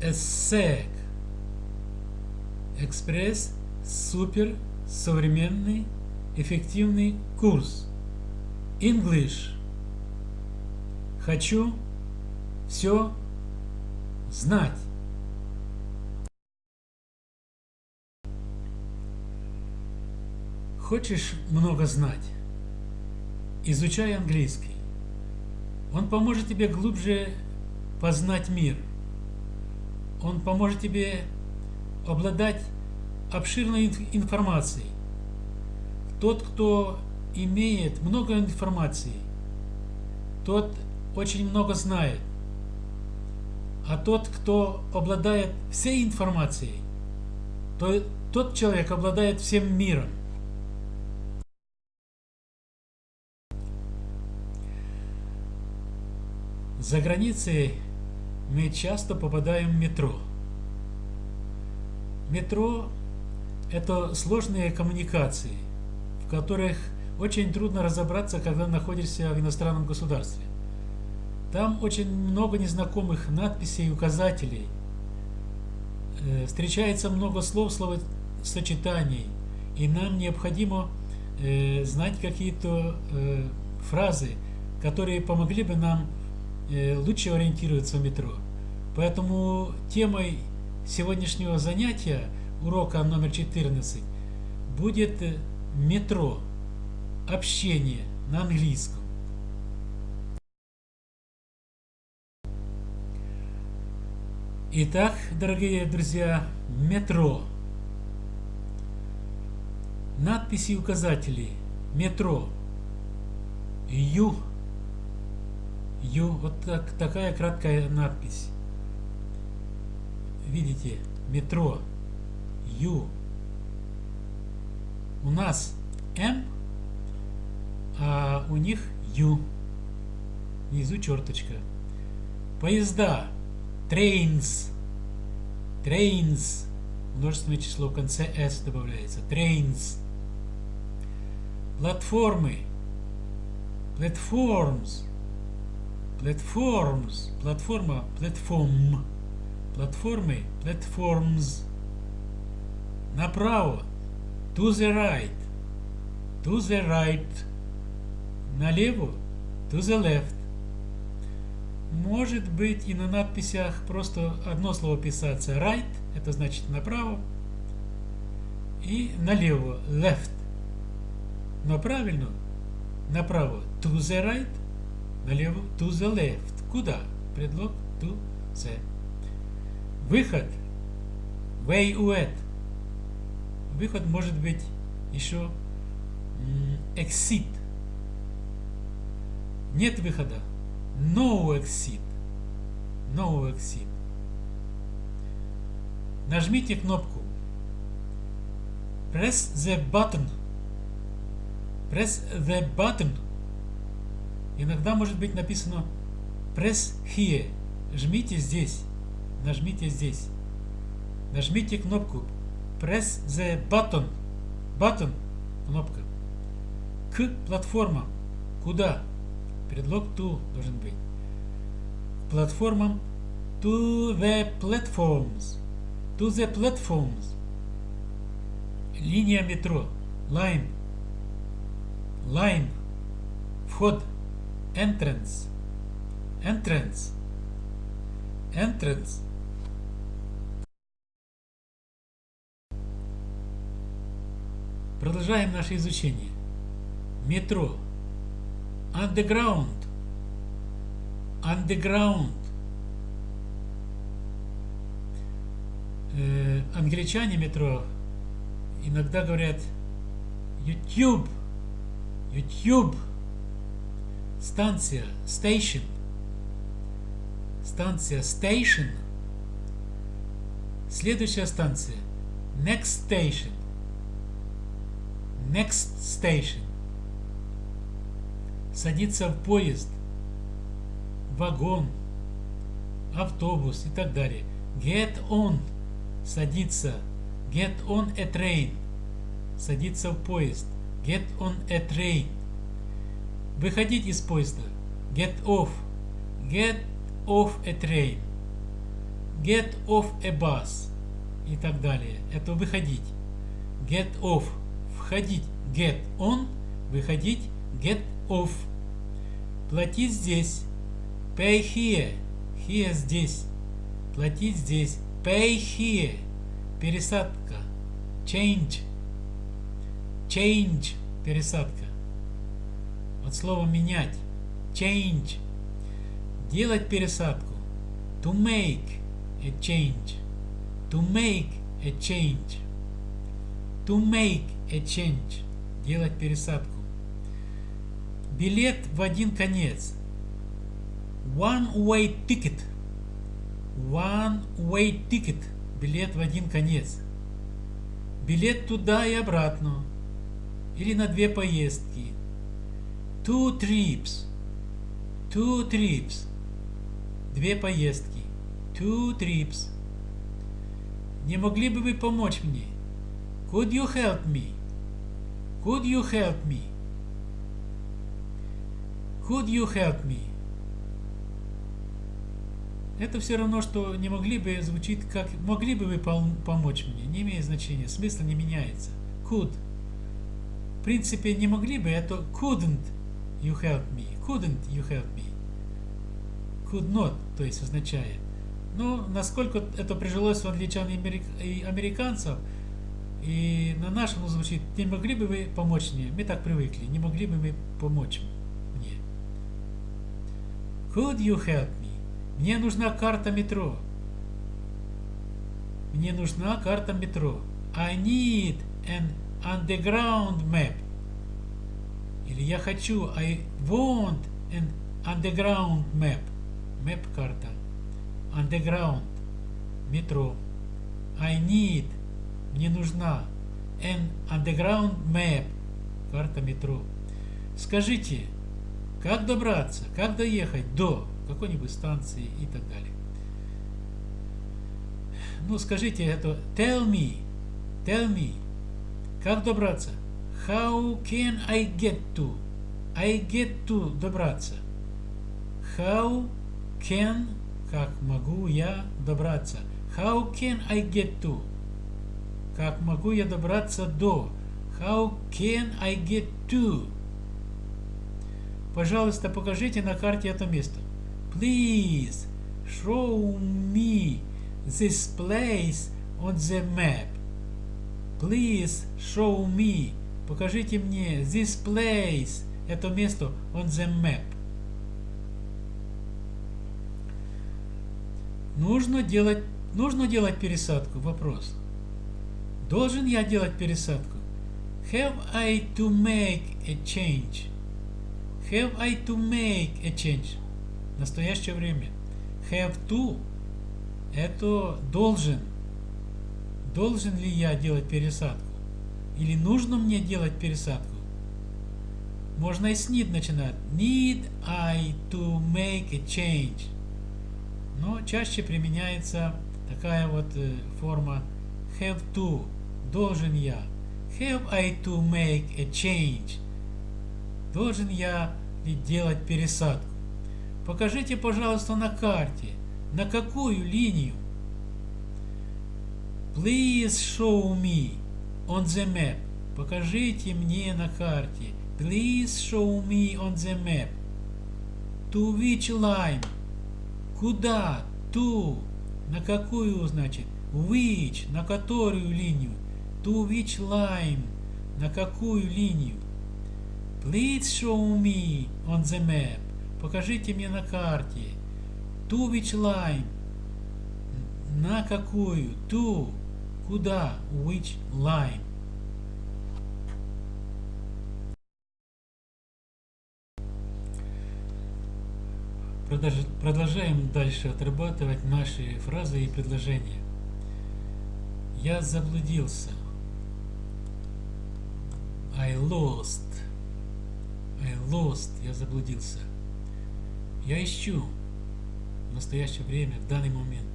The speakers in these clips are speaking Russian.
ESSEC. Экспресс супер современный эффективный курс. English. Хочу все знать. Хочешь много знать? Изучай английский. Он поможет тебе глубже познать мир. Он поможет тебе обладать обширной информацией. Тот, кто имеет много информации, тот очень много знает. А тот, кто обладает всей информацией, то тот человек обладает всем миром. За границей мы часто попадаем в метро. Метро – это сложные коммуникации, в которых очень трудно разобраться, когда находишься в иностранном государстве. Там очень много незнакомых надписей и указателей. Э, встречается много слов, словосочетаний. И нам необходимо э, знать какие-то э, фразы, которые помогли бы нам лучше ориентироваться в метро. Поэтому темой сегодняшнего занятия, урока номер 14, будет метро, общение на английском. Итак, дорогие друзья, метро. Надписи и указатели. Метро. Ю. Ю. Вот так, такая краткая надпись. Видите? Метро. Ю. У нас М, а у них Ю. Внизу черточка. Поезда. Trains. Trains. Множественное число в конце S добавляется. Trains. Платформы. Platforms. Platforms. Платформа. Platform. Платформы. Platforms. Направо. To the right. To the right. Налево. To the left. Может быть и на надписях просто одно слово писаться right, это значит направо, и налево left. Но правильно направо to the right, налево to the left. Куда? Предлог to the. Выход way out. Выход может быть еще exit. Нет выхода. No exit. No exit. Нажмите кнопку. Press the button. Press the button. Иногда может быть написано Press here. Жмите здесь. Нажмите здесь. Нажмите кнопку Press the button. Button. Кнопка. К платформам. Куда? Предлог to должен быть. Платформам to the platforms. To the platforms. Линия метро. Line. Line. Вход. Entrance. Entrance. Entrance. Продолжаем наше изучение. Метро. Underground. Underground. Э, англичане метро иногда говорят YouTube. YouTube. Станция. Station. Станция Station. Следующая станция. Next Station. Next Station садиться в поезд, вагон, автобус и так далее. Get on – садиться. Get on a train – садиться в поезд. Get on a train. Выходить из поезда. Get off. Get off a train. get off a bus и так далее. Это выходить. Get off. Входить. Get on. Выходить. Get off. Платить здесь. Pay here. Here здесь. Платить здесь. Pay here. Пересадка. Change. Change. Пересадка. От слова менять. Change. Делать пересадку. To make a change. To make a change. To make a change. Делать пересадку. Билет в один конец. One way ticket. One way ticket. Билет в один конец. Билет туда и обратно. Или на две поездки. Two trips. Two trips. Две поездки. Two trips. Не могли бы вы помочь мне? Could you help me? Could you help me? Could you help me? Это все равно, что не могли бы звучит как могли бы вы помочь мне. Не имеет значения. Смысл не меняется. Could. В принципе, не могли бы, это couldn't you help me. Couldn't you help me. Could not, то есть означает. Но насколько это прижилось в англичан и американцев, и на нашем звучит, не могли бы вы помочь мне? Мы так привыкли, не могли бы вы помочь мне? Could you help me? Мне нужна карта метро. Мне нужна карта метро. I need an underground map. Или я хочу, I want an underground map. Map карта. Underground. Метро. I need. Мне нужна. An underground map. Карта метро. Скажите, как добраться, как доехать до какой-нибудь станции и так далее. Ну, скажите это, tell me, tell me, как добраться? How can I get to? I get to добраться. How can, как могу я добраться? How can I get to? Как могу я добраться до? How can I get to? Пожалуйста, покажите на карте это место. Please show me this place on the map. Please show me. Покажите мне this place. Это место on the map. Нужно делать, нужно делать пересадку? Вопрос. Должен я делать пересадку? Have I to make a change? Have I to make a change? настоящее время. Have to – это должен. Должен ли я делать пересадку? Или нужно мне делать пересадку? Можно и с need начинать. Need I to make a change. Но чаще применяется такая вот э, форма have to. Должен я. Have I to make a change? Должен я ли делать пересадку? Покажите, пожалуйста, на карте, на какую линию. Please show me on the map. Покажите мне на карте. Please show me on the map. To which line? Куда? To. На какую, значит? Which. На которую линию? To which line? На какую линию? Please show me on the map. Покажите мне на карте. To which line? На какую? To. Куда? Which line? Продолжаем дальше отрабатывать наши фразы и предложения. Я заблудился. I lost. I lost. Я заблудился. Я ищу в настоящее время, в данный момент.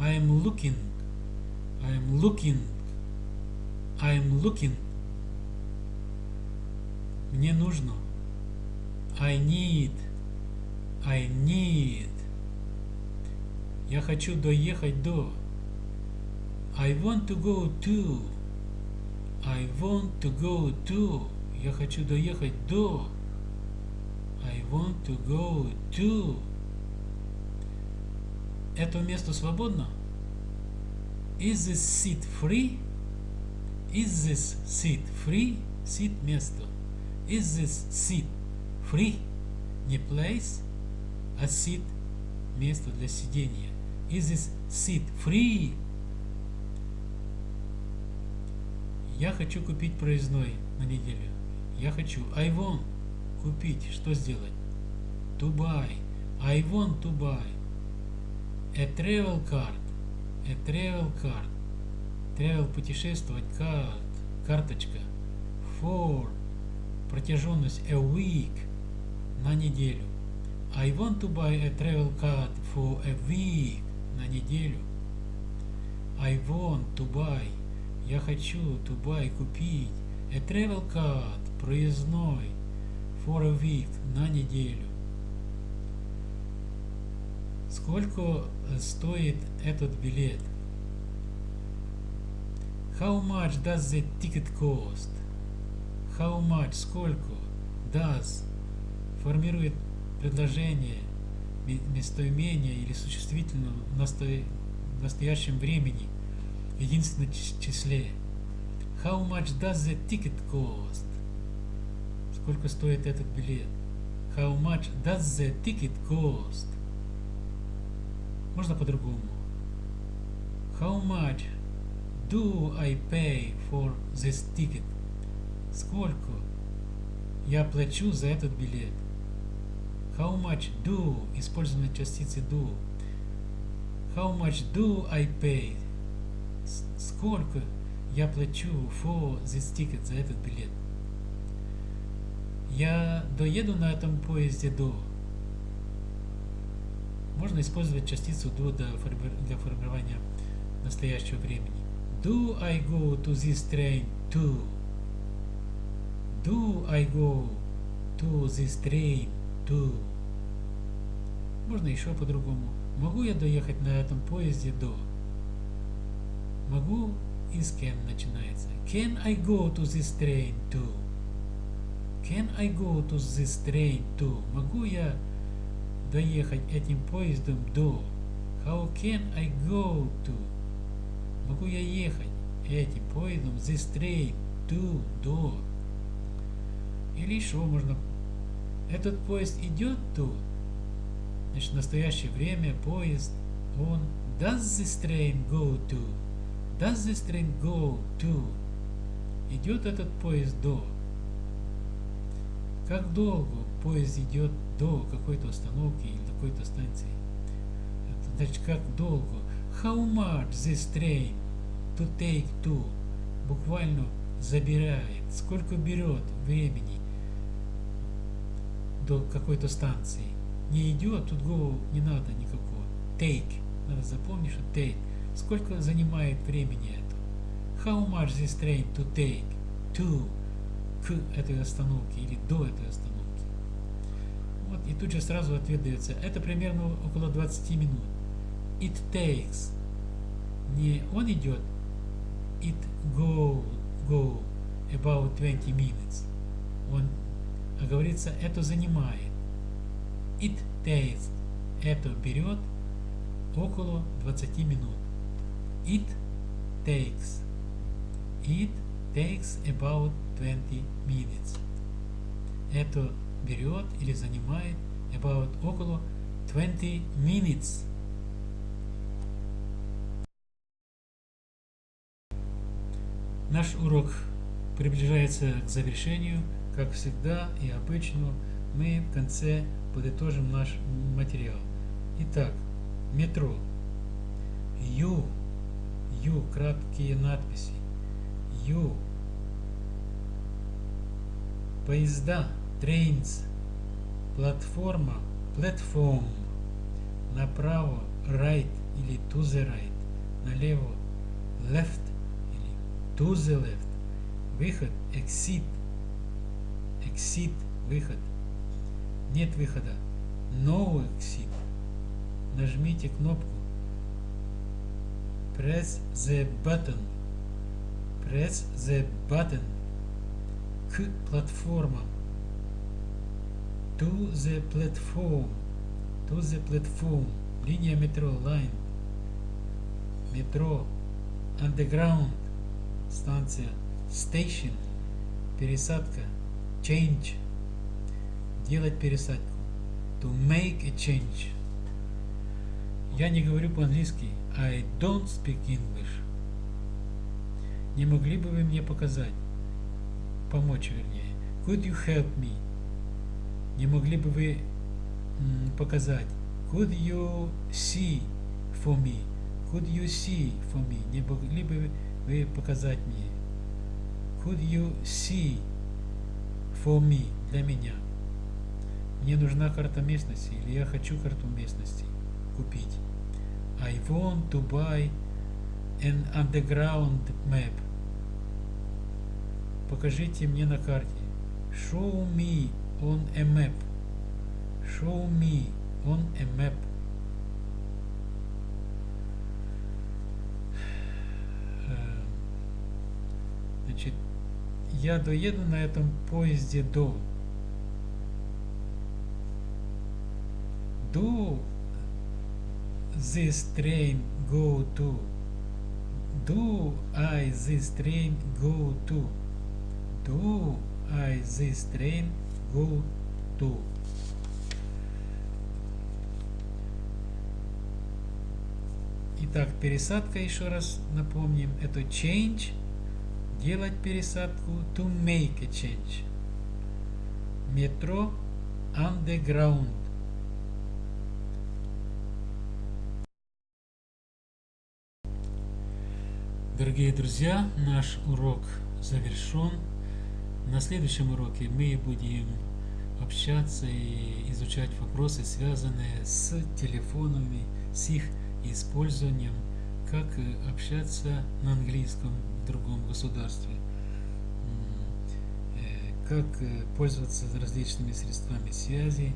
I am looking. I am looking. I am looking. Мне нужно. I need. I need. Я хочу доехать до. I want to go to. I want to go to. Я хочу доехать до. I want to go to. Это место свободно? Is this seat free? Is this seat free? Seat место. Is this seat free? Не place, а seat место для сидения. Is this seat free? Я хочу купить проездной на неделю. Я хочу. I want. Купить. Что сделать? To buy. I want to buy. A travel card. A travel card. Travel путешествовать. Card. Карточка. For. Протяженность. A week. На неделю. I want to buy a travel card for a week. На неделю. I want to buy. Я хочу to buy купить. A travel card. Проездной. For a week. На неделю. Сколько стоит этот билет? How much does the ticket cost? How much? Сколько? Does. Формирует предложение местоимения или существительного в настоящем времени в единственном числе. How much does the ticket cost? Сколько стоит этот билет? How much does the ticket cost? Можно по-другому. How much do I pay for this ticket? Сколько я плачу за этот билет? How much do, использование частицы do. How much do I pay? Сколько я плачу for this ticket, за этот билет? Я доеду на этом поезде до. Можно использовать частицу do для формирования настоящего времени. Do I go to this train to? Do I go to this train to? Можно еще по-другому. Могу я доехать на этом поезде до? Могу и с кем начинается. Can I go to this train to? Can I go to this train to? Могу я доехать этим поездом до? How can I go to? Могу я ехать этим поездом this train to до? Или еще можно этот поезд идет to? Значит, в настоящее время поезд, он does this train go to? Does this train go to? Идет этот поезд до? Как долго поезд идет до какой-то остановки или какой-то станции? Значит, как долго? How much this train to take to? Буквально забирает. Сколько берет времени до какой-то станции? Не идет, тут go не надо никакого. Take. Надо запомнить, что take. Сколько занимает времени это? How much this train to take to к этой остановке или до этой остановки. Вот, и тут же сразу ответ дается. Это примерно около 20 минут. It takes. Не он идет. It go, go about 20 minutes. Он, а говорится, это занимает. It takes. Это берет около 20 минут. It takes. It takes about 20 minutes. Это берет или занимает about около 20 minutes. Наш урок приближается к завершению. Как всегда и обычно, мы в конце подытожим наш материал. Итак, метро. Ю. Ю. Краткие надписи. Ю поезда, trains, платформа, platform, направо, right или to the right, налево, left или to the left, выход, exit, exit, выход, нет выхода, no exit, нажмите кнопку Press the button. Press the button. К платформам. To the platform. To the platform. Линия метро. Line. Метро. Underground. Станция. Station. Пересадка. Change. Делать пересадку. To make a change. Я не говорю по-английски. I don't speak English. Не могли бы вы мне показать? Помочь, вернее. Could you help me? Не могли бы вы показать? Could you see for me? Could you see for me? Не могли бы вы показать мне? Could you see for me? Для меня. Мне нужна карта местности или я хочу карту местности купить. I want to buy an underground map. Покажите мне на карте. Show me on a map. Show me on a map. Э, значит, я доеду на этом поезде до. Do this train go to? Do I this train go to? Do I this train go to? Итак, пересадка, еще раз напомним, это change, делать пересадку, to make a change. Метро, underground. Дорогие друзья, наш урок завершен. На следующем уроке мы будем общаться и изучать вопросы, связанные с телефонами, с их использованием, как общаться на английском в другом государстве, э, как пользоваться различными средствами связи,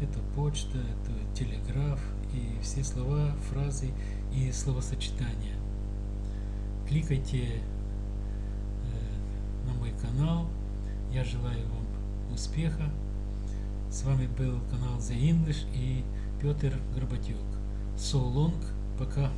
это почта, это телеграф и все слова, фразы и словосочетания. Кликайте э, на мой канал. Я желаю вам успеха. С вами был канал The English и Петр Горбатюк. So long. Пока.